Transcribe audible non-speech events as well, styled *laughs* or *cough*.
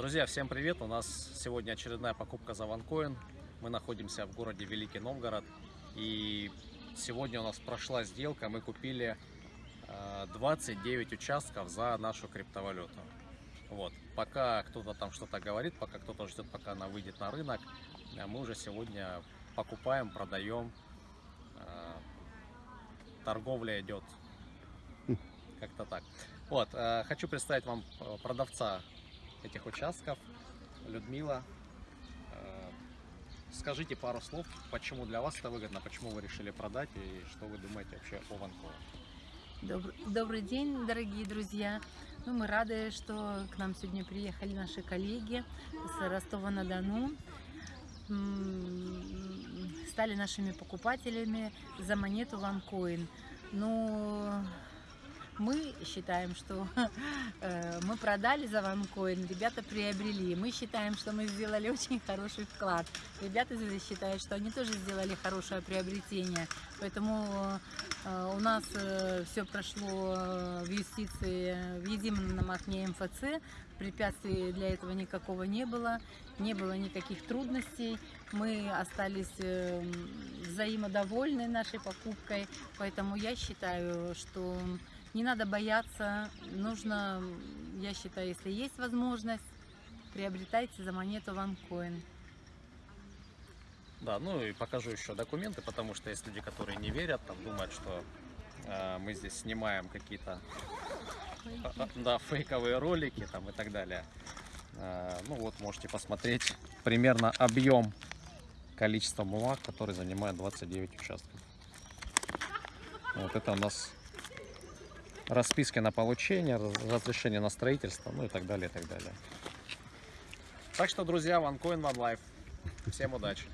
Друзья, всем привет! У нас сегодня очередная покупка за OneCoin. Мы находимся в городе Великий Новгород. И сегодня у нас прошла сделка. Мы купили э, 29 участков за нашу криптовалюту. Вот. Пока кто-то там что-то говорит, пока кто-то ждет, пока она выйдет на рынок, э, мы уже сегодня покупаем, продаем. Э, Торговля идет как-то так. Вот, э, хочу представить вам э, продавца этих участков, Людмила. Э, Скажите пару слов, почему для вас это выгодно, почему вы решили продать и что вы думаете вообще о Ванкове. Добр- Добрый день, дорогие друзья. Ну, мы рады, что к нам сегодня приехали наши коллеги с Ростова-на-Дону. Стали нашими покупателями за монету OneCoin. Ну, мы считаем, что *laughs* э, мы продали за OneCoin, ребята приобрели. Мы считаем, что мы сделали очень хороший вклад. Ребята здесь считают, что они тоже сделали хорошее приобретение. Поэтому э, у нас все прошло э, в юстиции в едином окне МФЦ. Препятствий для этого никакого не было. Не было никаких трудностей. Мы остались э, взаимодовольны нашей покупкой. Поэтому я считаю, что не надо бояться. Нужно, я считаю, если есть возможность, приобретайте за монету OneCoin. Да, ну и покажу еще документы, потому что есть люди, которые не верят, там думают, что э, мы здесь снимаем какие-то а, а, да, фейковые ролики там и так далее. Э, ну вот, можете посмотреть примерно объем количества бумаг, который занимает 29 участков. Вот это у нас расписки на получение, раз- разрешение на строительство, ну и так далее, и так далее. Так что, друзья, OneCoin, One Life. Всем удачи!